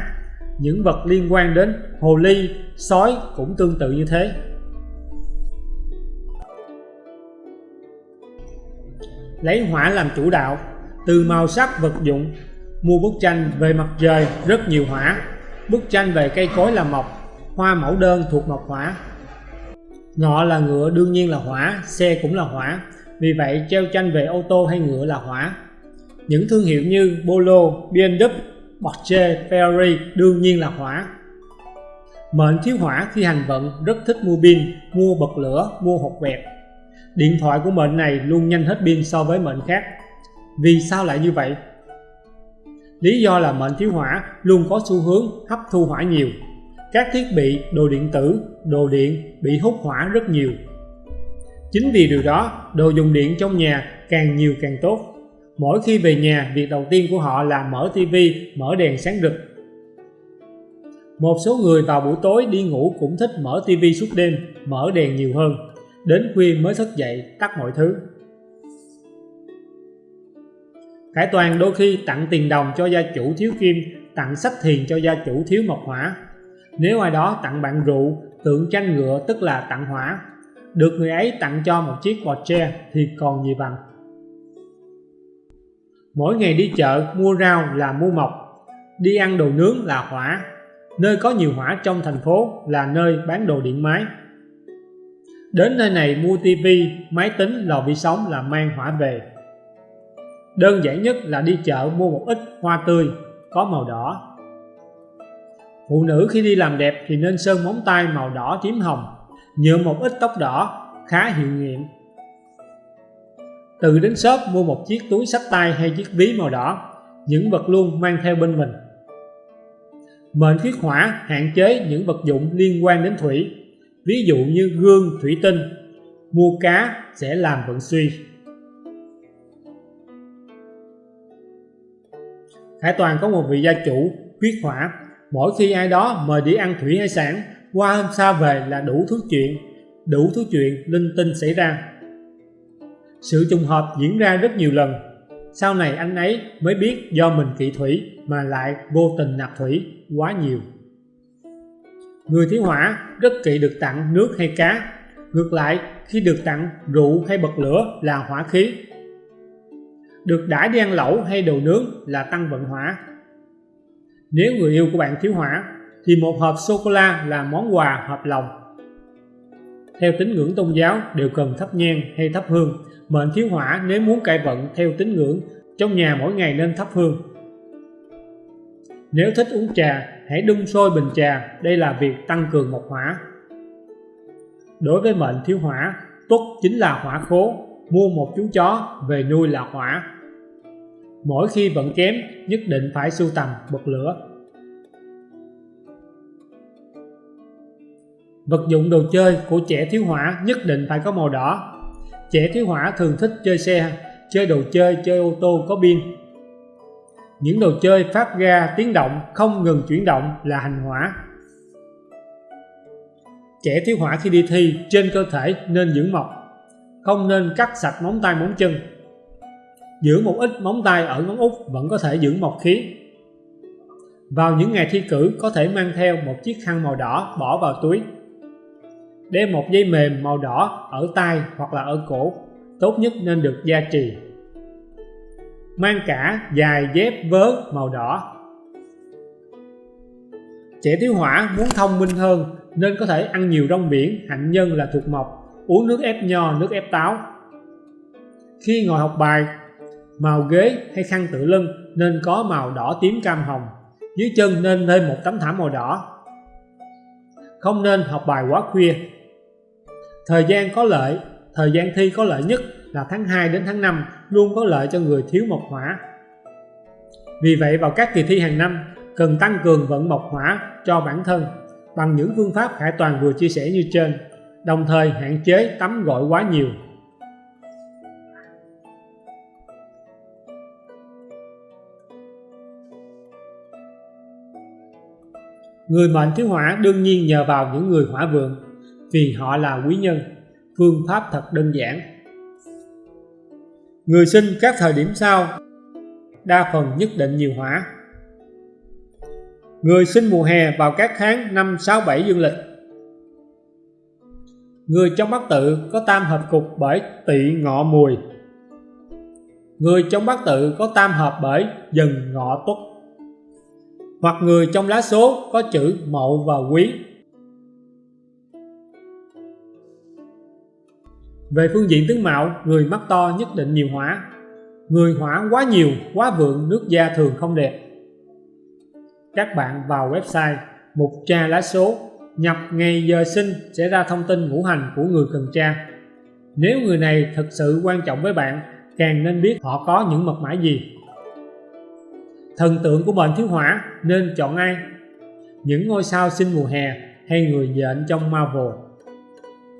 Speaker 1: Những vật liên quan đến hồ ly, sói cũng tương tự như thế. Lấy hỏa làm chủ đạo, từ màu sắc vật dụng, mua bức tranh về mặt trời rất nhiều hỏa, bức tranh về cây cối là mộc, hoa mẫu đơn thuộc mộc hỏa, Ngọ là ngựa đương nhiên là hỏa, xe cũng là hỏa, vì vậy treo tranh về ô tô hay ngựa là hỏa. Những thương hiệu như Polo, BMW, Porsche, Ferrari đương nhiên là hỏa. Mệnh thiếu hỏa khi hành vận rất thích mua pin, mua bật lửa, mua hộp quẹt. Điện thoại của mệnh này luôn nhanh hết pin so với mệnh khác. Vì sao lại như vậy? Lý do là mệnh thiếu hỏa luôn có xu hướng hấp thu hỏa nhiều các thiết bị, đồ điện tử, đồ điện bị hút hỏa rất nhiều. Chính vì điều đó, đồ dùng điện trong nhà càng nhiều càng tốt. Mỗi khi về nhà, việc đầu tiên của họ là mở tivi, mở đèn sáng rực. Một số người vào buổi tối đi ngủ cũng thích mở tivi suốt đêm, mở đèn nhiều hơn. Đến khuya mới thức dậy, tắt mọi thứ. Khải Toàn đôi khi tặng tiền đồng cho gia chủ thiếu kim, tặng sách thiền cho gia chủ thiếu mộc hỏa. Nếu ai đó tặng bạn rượu, tượng tranh ngựa tức là tặng hỏa, được người ấy tặng cho một chiếc Porsche thì còn gì bằng. Mỗi ngày đi chợ mua rau là mua mộc, đi ăn đồ nướng là hỏa, nơi có nhiều hỏa trong thành phố là nơi bán đồ điện máy. Đến nơi này mua tivi, máy tính, lò vi sóng là mang hỏa về. Đơn giản nhất là đi chợ mua một ít hoa tươi có màu đỏ. Phụ nữ khi đi làm đẹp thì nên sơn móng tay màu đỏ tím hồng, nhuộm một ít tóc đỏ, khá hiệu nghiệm. Từ đến shop mua một chiếc túi sách tay hay chiếc ví màu đỏ, những vật luôn mang theo bên mình. Mệnh khuyết hỏa hạn chế những vật dụng liên quan đến thủy, ví dụ như gương, thủy tinh, mua cá sẽ làm vận suy. Hải Toàn có một vị gia chủ huyết hỏa mỗi khi ai đó mời đi ăn thủy hải sản, qua hôm sau về là đủ thứ chuyện, đủ thứ chuyện linh tinh xảy ra. Sự trùng hợp diễn ra rất nhiều lần. Sau này anh ấy mới biết do mình kỵ thủy mà lại vô tình nạp thủy quá nhiều. Người thiếu hỏa rất kỵ được tặng nước hay cá. Ngược lại, khi được tặng rượu hay bật lửa là hỏa khí được đãi đi ăn lẩu hay đồ nướng là tăng vận hỏa. Nếu người yêu của bạn thiếu hỏa, thì một hộp sô-cô-la là món quà hợp lòng. Theo tín ngưỡng tôn giáo, đều cần thắp nhang hay thắp hương. Mệnh thiếu hỏa nếu muốn cải vận theo tín ngưỡng, trong nhà mỗi ngày nên thắp hương. Nếu thích uống trà, hãy đun sôi bình trà. Đây là việc tăng cường mộc hỏa. Đối với mệnh thiếu hỏa tuất chính là hỏa khố. Mua một chú chó, về nuôi là hỏa mỗi khi vận kém, nhất định phải sưu tầm, bật lửa. Vật dụng đồ chơi của trẻ thiếu hỏa nhất định phải có màu đỏ. Trẻ thiếu hỏa thường thích chơi xe, chơi đồ chơi chơi ô tô có pin. Những đồ chơi phát ra tiếng động, không ngừng chuyển động là hành hỏa. Trẻ thiếu hỏa khi đi thi, trên cơ thể nên giữ mọc, không nên cắt sạch móng tay móng chân giữ một ít móng tay ở ngón út vẫn có thể giữ mộc khí. Vào những ngày thi cử, có thể mang theo một chiếc khăn màu đỏ bỏ vào túi. Đeo một dây mềm màu đỏ ở tay hoặc là ở cổ, tốt nhất nên được gia trì. Mang cả dài dép vớ màu đỏ. Trẻ thiếu hỏa muốn thông minh hơn nên có thể ăn nhiều rong biển, hạnh nhân là thuộc mộc, uống nước ép nho, nước ép táo. Khi ngồi học bài màu ghế hay khăn tự lưng nên có màu đỏ tím cam hồng. Dưới chân nên thêm một tấm thảm màu đỏ. Không nên học bài quá khuya. Thời gian có lợi, thời gian thi có lợi nhất là tháng 2 đến tháng 5 luôn có lợi cho người thiếu mộc hỏa. Vì vậy vào các kỳ thi hàng năm, cần tăng cường vận mộc hỏa cho bản thân bằng những phương pháp Khải Toàn vừa chia sẻ như trên, đồng thời hạn chế tắm gội quá nhiều. Người mệnh thiếu hỏa đương nhiên nhờ vào những người hỏa vượng vì họ là quý nhân. Phương pháp thật đơn giản. Người sinh các thời điểm sau đa phần nhất định nhiều hỏa. Người sinh mùa hè vào các tháng 5, 6, 7 dương lịch. Người trong bát tự có tam hợp cục bởi tỵ ngọ mùi. Người trong bát tự có tam hợp bởi dần ngọ tuất hoặc người trong lá số có chữ mậu và quý. Về phương diện tướng mạo, người mắt to nhất định nhiều hỏa. Người hỏa quá nhiều, quá vượng, nước da thường không đẹp. Các bạn vào website mục tra lá số, nhập ngày giờ sinh sẽ ra thông tin ngũ hành của người cần tra. Nếu người này thật sự quan trọng với bạn, càng nên biết họ có những mật mã gì thần tượng của mệnh thiếu hỏa nên chọn ai những ngôi sao sinh mùa hè hay người nhện trong Marvel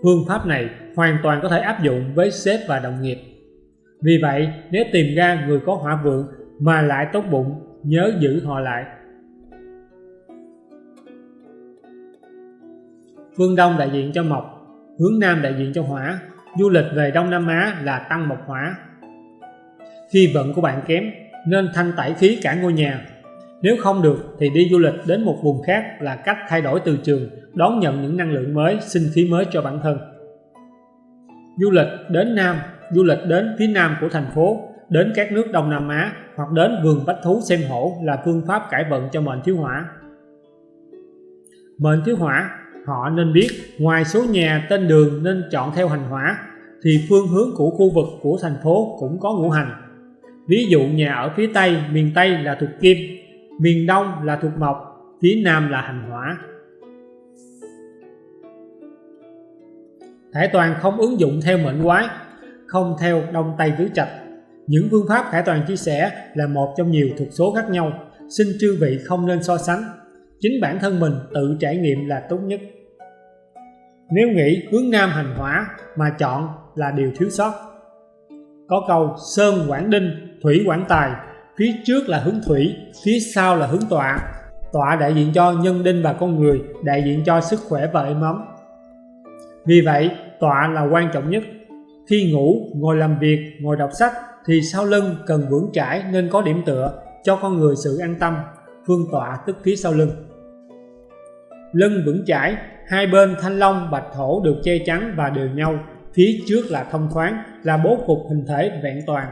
Speaker 1: Phương pháp này hoàn toàn có thể áp dụng với sếp và đồng nghiệp. Vì vậy, nếu tìm ra người có hỏa vượng mà lại tốt bụng, nhớ giữ họ lại. Phương Đông đại diện cho mộc, hướng Nam đại diện cho hỏa, du lịch về Đông Nam Á là tăng mộc hỏa. Khi vận của bạn kém, nên thanh tẩy khí cả ngôi nhà. Nếu không được thì đi du lịch đến một vùng khác là cách thay đổi từ trường, đón nhận những năng lượng mới, sinh khí mới cho bản thân. Du lịch đến Nam, du lịch đến phía Nam của thành phố, đến các nước Đông Nam Á hoặc đến vườn bách thú xem hổ là phương pháp cải vận cho mệnh thiếu hỏa. Mệnh thiếu hỏa, họ nên biết ngoài số nhà tên đường nên chọn theo hành hỏa thì phương hướng của khu vực của thành phố cũng có ngũ hành. Ví dụ nhà ở phía Tây, miền Tây là thuộc kim, miền Đông là thuộc mộc, phía Nam là hành hỏa. Khải toàn không ứng dụng theo mệnh quái, không theo đông tây tứ trạch. Những phương pháp Khải toàn chia sẻ là một trong nhiều thuộc số khác nhau, xin chư vị không nên so sánh. Chính bản thân mình tự trải nghiệm là tốt nhất. Nếu nghĩ hướng Nam hành hỏa mà chọn là điều thiếu sót. Có câu Sơn Quảng Đinh, Thủy quản Tài, phía trước là hướng Thủy, phía sau là hướng Tọa. Tọa đại diện cho nhân đinh và con người, đại diện cho sức khỏe và êm ấm. Vì vậy, tọa là quan trọng nhất. Khi ngủ, ngồi làm việc, ngồi đọc sách thì sau lưng cần vững chãi nên có điểm tựa cho con người sự an tâm. Phương tọa tức phía sau lưng. Lưng vững chãi, hai bên thanh long, bạch thổ được che chắn và đều nhau. Phía trước là thông thoáng, là bố cục hình thể vẹn toàn.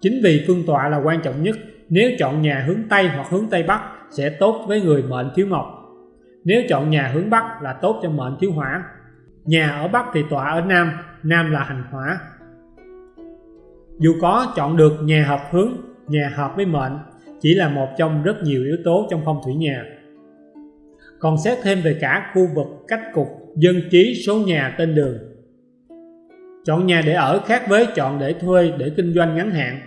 Speaker 1: Chính vì phương tọa là quan trọng nhất, nếu chọn nhà hướng Tây hoặc hướng Tây Bắc sẽ tốt với người mệnh thiếu mộc. Nếu chọn nhà hướng Bắc là tốt cho mệnh thiếu hỏa, Nhà ở Bắc thì tọa ở Nam, Nam là hành hỏa. Dù có chọn được nhà hợp hướng, nhà hợp với mệnh, chỉ là một trong rất nhiều yếu tố trong phong thủy nhà. Còn xét thêm về cả khu vực, cách cục, dân trí, số nhà, tên đường. Chọn nhà để ở khác với chọn để thuê để kinh doanh ngắn hạn.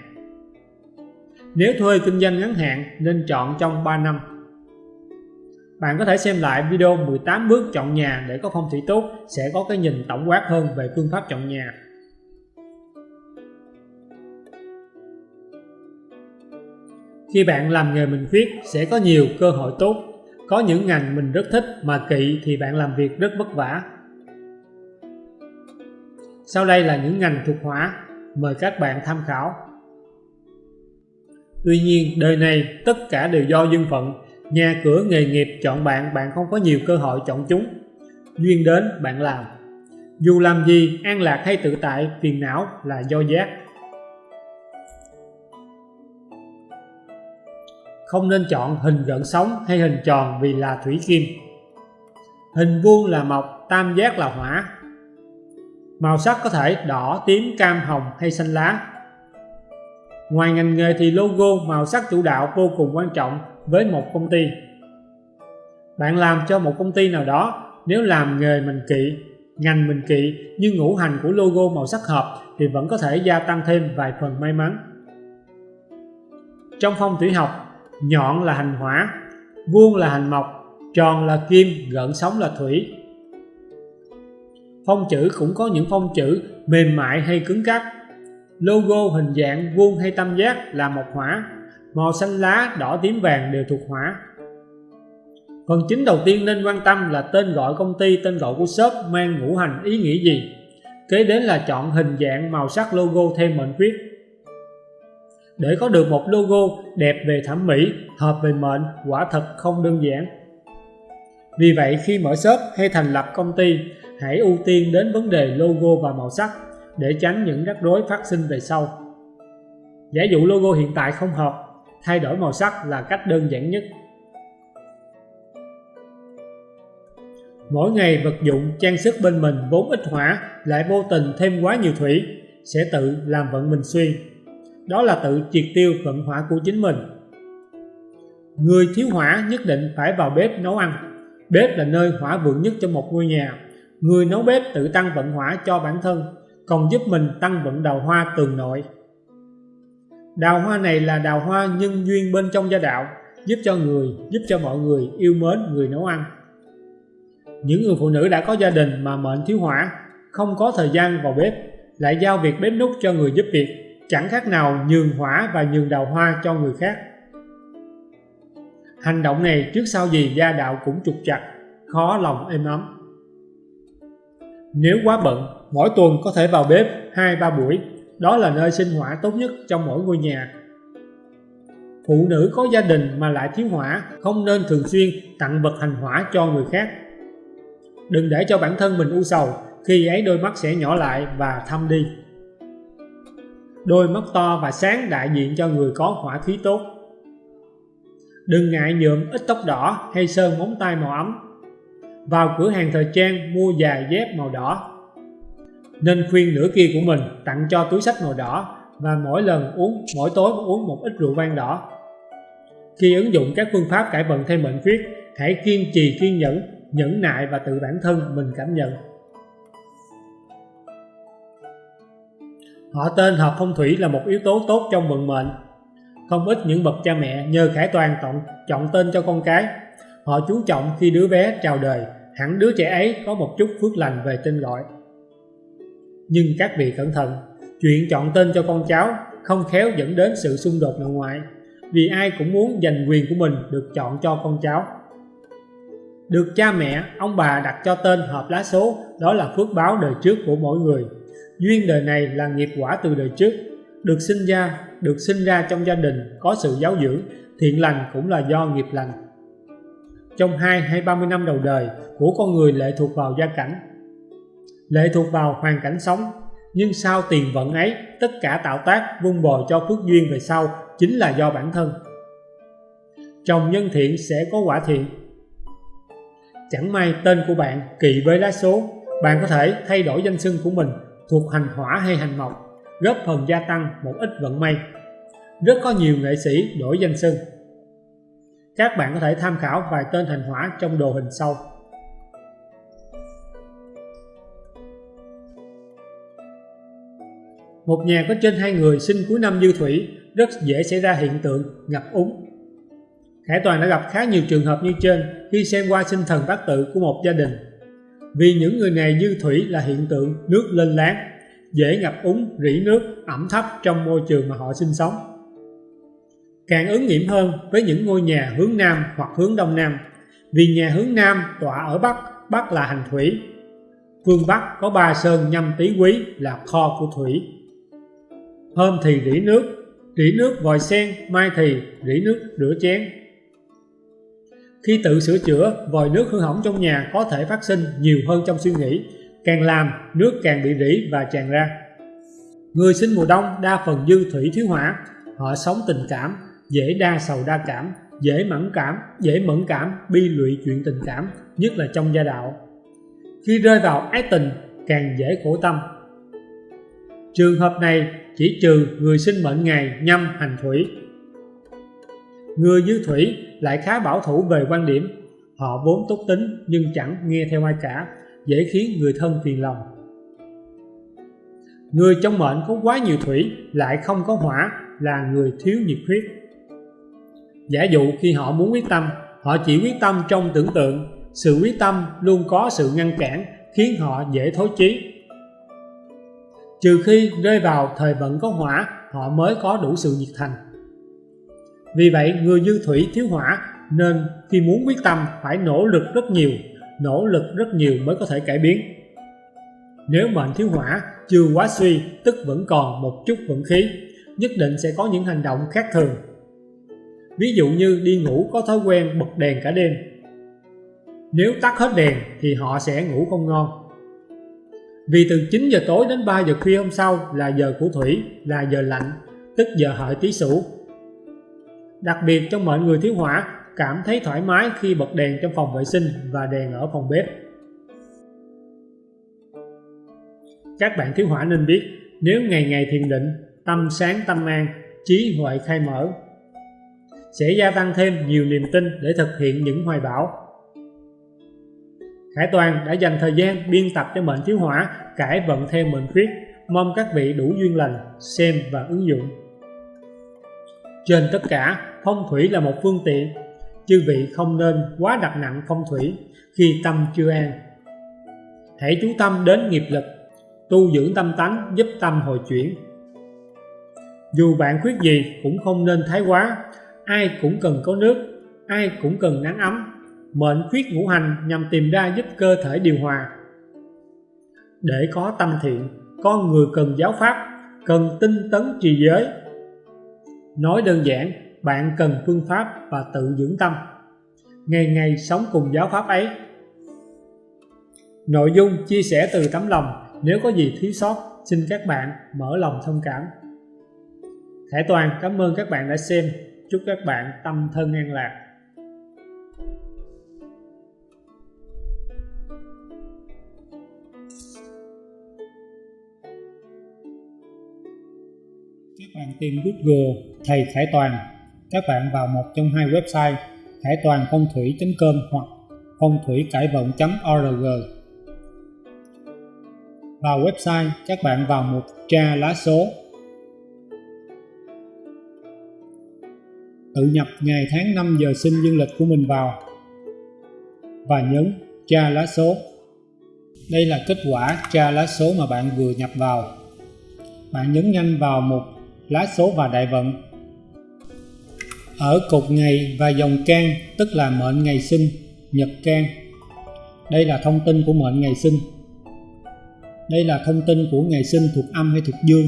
Speaker 1: Nếu thuê kinh doanh ngắn hạn nên chọn trong 3 năm. Bạn có thể xem lại video 18 bước chọn nhà để có phong thủy tốt sẽ có cái nhìn tổng quát hơn về phương pháp chọn nhà. Khi bạn làm nghề mình viết sẽ có nhiều cơ hội tốt. Có những ngành mình rất thích mà kỵ thì bạn làm việc rất vất vả. Sau đây là những ngành thuộc hỏa, mời các bạn tham khảo. Tuy nhiên, đời này tất cả đều do duyên phận Nhà cửa nghề nghiệp chọn bạn, bạn không có nhiều cơ hội chọn chúng. Duyên đến, bạn làm. Dù làm gì, an lạc hay tự tại, phiền não là do giác. Không nên chọn hình gợn sóng hay hình tròn vì là thủy kim. Hình vuông là mộc, tam giác là hỏa. Màu sắc có thể đỏ, tím, cam, hồng hay xanh lá. Ngoài ngành nghề thì logo màu sắc chủ đạo vô cùng quan trọng với một công ty. Bạn làm cho một công ty nào đó, nếu làm nghề mình kỵ, ngành mình kỵ nhưng ngũ hành của logo màu sắc hợp thì vẫn có thể gia tăng thêm vài phần may mắn. Trong phong thủy học, nhọn là hành hỏa, vuông là hành mộc, tròn là kim, gợn sóng là thủy. Phong chữ cũng có những phong chữ mềm mại hay cứng cáp logo hình dạng vuông hay tam giác là một hỏa màu xanh lá, đỏ tím vàng đều thuộc hỏa. Phần chính đầu tiên nên quan tâm là tên gọi công ty, tên gọi của shop mang ngũ hành ý nghĩa gì. Kế đến là chọn hình dạng màu sắc logo theo mệnh quyết. Để có được một logo đẹp về thẩm mỹ, hợp về mệnh, quả thật không đơn giản. Vì vậy khi mở shop hay thành lập công ty, hãy ưu tiên đến vấn đề logo và màu sắc để tránh những rắc rối phát sinh về sau. Giả dụ logo hiện tại không hợp, thay đổi màu sắc là cách đơn giản nhất. Mỗi ngày vật dụng, trang sức bên mình vốn ít hỏa, lại vô tình thêm quá nhiều thủy, sẽ tự làm vận mình suy đó là tự triệt tiêu vận hỏa của chính mình. Người thiếu hỏa nhất định phải vào bếp nấu ăn. Bếp là nơi hỏa vượng nhất trong một ngôi nhà. Người nấu bếp tự tăng vận hỏa cho bản thân còn giúp mình tăng vận đào hoa tường nội. Đào hoa này là đào hoa nhân duyên bên trong gia đạo, giúp cho người, giúp cho mọi người yêu mến người nấu ăn. những người phụ nữ đã có gia đình mà mệnh thiếu hỏa không có thời gian vào bếp lại giao việc bếp nút cho người giúp việc chẳng khác nào nhường hỏa và nhường đào hoa cho người khác. Hành động này trước sau gì gia đạo cũng trục chặt khó lòng êm ấm nếu quá bận, mỗi tuần có thể vào bếp hai, ba buổi. Đó là nơi sinh hỏa tốt nhất trong mỗi ngôi nhà. Phụ nữ có gia đình mà lại thiếu hỏa không nên thường xuyên tặng vật hành hỏa cho người khác. Đừng để cho bản thân mình u sầu, khi ấy đôi mắt sẽ nhỏ lại và thâm đi. Đôi mắt to và sáng đại diện cho người có hỏa khí tốt. Đừng ngại nhuộm ít tóc đỏ hay sơn móng tay màu ấm vào cửa hàng thời trang mua giày dép màu đỏ. Nên khuyên nửa kia của mình tặng cho túi sách màu đỏ và mỗi lần uống mỗi tối uống một ít rượu vang đỏ. Khi ứng dụng các phương pháp cải vận thêm mệnh khuyết hãy kiên trì kiên nhẫn nhẫn nại và tự bản thân mình cảm nhận. Họ tên hợp phong thủy là một yếu tố tốt trong vận mệnh. Không ít những bậc cha mẹ nhờ khải toàn chọn, chọn tên cho con cái họ chú trọng khi đứa bé chào đời, hẳn đứa trẻ ấy có một chút phước lành về tên gọi. Nhưng các vị cẩn thận, chuyện chọn tên cho con cháu không khéo dẫn đến sự xung đột nội ngoại, vì ai cũng muốn giành quyền của mình được chọn cho con cháu. Được cha mẹ, ông bà đặt cho tên hợp lá số, đó là phước báo đời trước của mỗi người. Duyên đời này là nghiệp quả từ đời trước, được sinh ra, được sinh ra trong gia đình có sự giáo dưỡng, thiện lành cũng là do nghiệp lành trong hai hay 30 năm đầu đời của con người lệ thuộc vào gia cảnh. Lệ thuộc vào hoàn cảnh sống, nhưng sau tiền vận ấy, tất cả tạo tác vun bồi cho phước duyên về sau chính là do bản thân. Trồng nhân thiện sẽ có quả thiện. Chẳng may tên của bạn kỳ với lá số, bạn có thể thay đổi danh xưng của mình thuộc hành hỏa hay hành mộc, góp phần gia tăng một ít vận may. Rất có nhiều nghệ sĩ đổi danh xưng các bạn có thể tham khảo vài tên thành hỏa trong đồ hình sau. Một nhà có trên hai người sinh cuối năm dư thủy rất dễ xảy ra hiện tượng ngập úng. Khải Toàn đã gặp khá nhiều trường hợp như trên khi xem qua sinh thần bát tự của một gia đình. Vì những người này dư thủy là hiện tượng nước lên láng dễ ngập úng, rỉ nước, ẩm thấp trong môi trường mà họ sinh sống càng ứng nghiệm hơn với những ngôi nhà hướng Nam hoặc hướng Đông Nam. Vì nhà hướng Nam tọa ở Bắc, Bắc là hành thủy. Phương Bắc có ba sơn nhâm tý quý là kho của thủy. Hôm thì rỉ nước rỉ nước vòi sen mai thì rỉ nước rửa chén. Khi tự sửa chữa vòi nước hư hỏng trong nhà có thể phát sinh nhiều hơn trong suy nghĩ càng làm nước càng bị rỉ và tràn ra. Người sinh mùa đông đa phần dư thủy thiếu hỏa họ sống tình cảm dễ đa sầu đa cảm, dễ mẫn cảm, dễ mẫn cảm, bi lụy chuyện tình cảm, nhất là trong gia đạo. Khi rơi vào ái tình, càng dễ khổ tâm. Trường hợp này chỉ trừ người sinh mệnh ngày nhâm hành thủy. Người dư thủy lại khá bảo thủ về quan điểm. Họ vốn tốt tính nhưng chẳng nghe theo ai cả, dễ khiến người thân phiền lòng. Người trong mệnh có quá nhiều thủy lại không có hỏa là người thiếu nhiệt huyết giả dụ khi họ muốn quyết tâm, họ chỉ quyết tâm trong tưởng tượng. Sự quyết tâm luôn có sự ngăn cản, khiến họ dễ thối chí. Trừ khi rơi vào thời vận có hỏa, họ mới có đủ sự nhiệt thành. Vì vậy, người dư thủy thiếu hỏa, nên khi muốn quyết tâm phải nỗ lực rất nhiều, nỗ lực rất nhiều mới có thể cải biến. Nếu mệnh thiếu hỏa chưa quá suy, tức vẫn còn một chút vận khí, nhất định sẽ có những hành động khác thường ví dụ như đi ngủ có thói quen bật đèn cả đêm. Nếu tắt hết đèn thì họ sẽ ngủ không ngon. Vì từ 9 giờ tối đến 3 giờ khuya hôm sau là giờ của thủy, là giờ lạnh, tức giờ hợi tý sửu. Đặc biệt trong mệnh người thiếu hỏa cảm thấy thoải mái khi bật đèn trong phòng vệ sinh và đèn ở phòng bếp. Các bạn thiếu hỏa nên biết, nếu ngày ngày thiền định, tâm sáng tâm an, trí huệ khai mở sẽ gia tăng thêm nhiều niềm tin để thực hiện những hoài bão Khải Toàn đã dành thời gian biên tập cho mệnh thiếu hỏa cải vận theo mệnh khuyết mong các vị đủ duyên lành xem và ứng dụng trên tất cả phong thủy là một phương tiện chư vị không nên quá đặt nặng phong thủy khi tâm chưa an. Hãy chú tâm đến nghiệp lực, tu dưỡng tâm tánh giúp tâm hồi chuyển. Dù bạn khuyết gì cũng không nên thái quá, ai cũng cần có nước, ai cũng cần nắng ấm. Mệnh khuyết ngũ hành nhằm tìm ra giúp cơ thể điều hòa. Để có tâm thiện, con người cần giáo pháp, cần tinh tấn trì giới. Nói đơn giản, bạn cần phương pháp và tự dưỡng tâm. Ngày ngày sống cùng giáo pháp ấy. Nội dung chia sẻ từ tấm lòng, nếu có gì thiếu sót, xin các bạn mở lòng thông cảm. Khải Toàn cảm ơn các bạn đã xem. Chúc các bạn tâm thân an lạc. Các bạn tìm Google Thầy Khải Toàn. Các bạn vào một trong hai website khải toàn phong thủy.com hoặc phong thủy cải vận.org. Vào website, các bạn vào mục tra lá số tự nhập ngày tháng năm giờ sinh dương lịch của mình vào. Và nhấn tra lá số. Đây là kết quả tra lá số mà bạn vừa nhập vào. Bạn nhấn nhanh vào mục lá số và đại vận. Ở cột ngày và dòng can, tức là mệnh ngày sinh, nhật can. Đây là thông tin của mệnh ngày sinh. Đây là thông tin của ngày sinh thuộc âm hay thuộc dương.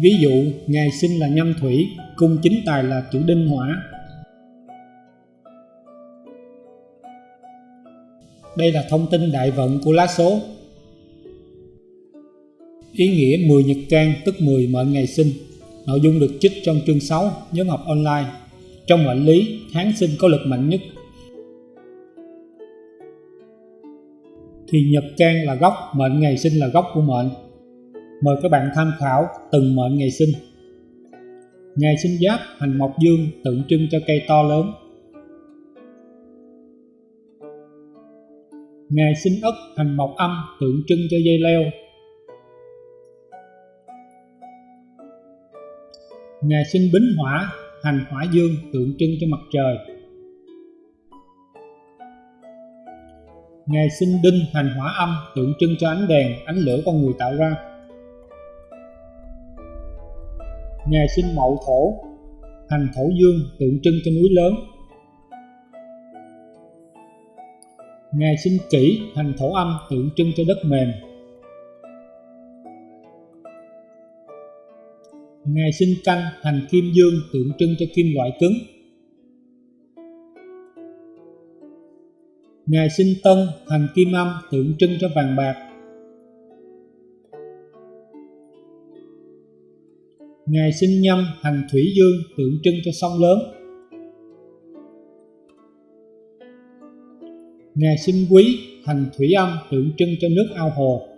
Speaker 1: Ví dụ, ngày sinh là nhâm thủy, cung chính tài là chủ đinh hỏa. Đây là thông tin đại vận của lá số. Ý nghĩa 10 nhật can tức 10 mệnh ngày sinh. Nội dung được trích trong chương 6 nhóm học online. Trong mệnh lý, tháng sinh có lực mạnh nhất. Thì nhật can là gốc, mệnh ngày sinh là gốc của mệnh. Mời các bạn tham khảo từng mệnh ngày sinh. Ngày sinh giáp hành mộc dương tượng trưng cho cây to lớn. Ngày sinh ất hành mộc âm tượng trưng cho dây leo. Ngày sinh bính hỏa hành hỏa dương tượng trưng cho mặt trời. Ngày sinh đinh hành hỏa âm tượng trưng cho ánh đèn, ánh lửa con người tạo ra. Ngày sinh mậu thổ Hành thổ dương tượng trưng cho núi lớn. Ngày sinh kỷ hành thổ âm tượng trưng cho đất mềm. Ngày sinh canh hành kim dương tượng trưng cho kim loại cứng. Ngày sinh tân hành kim âm tượng trưng cho vàng bạc. Ngày sinh nhâm hành thủy dương tượng trưng cho sông lớn. Ngày sinh quý hành thủy âm tượng trưng cho nước ao hồ.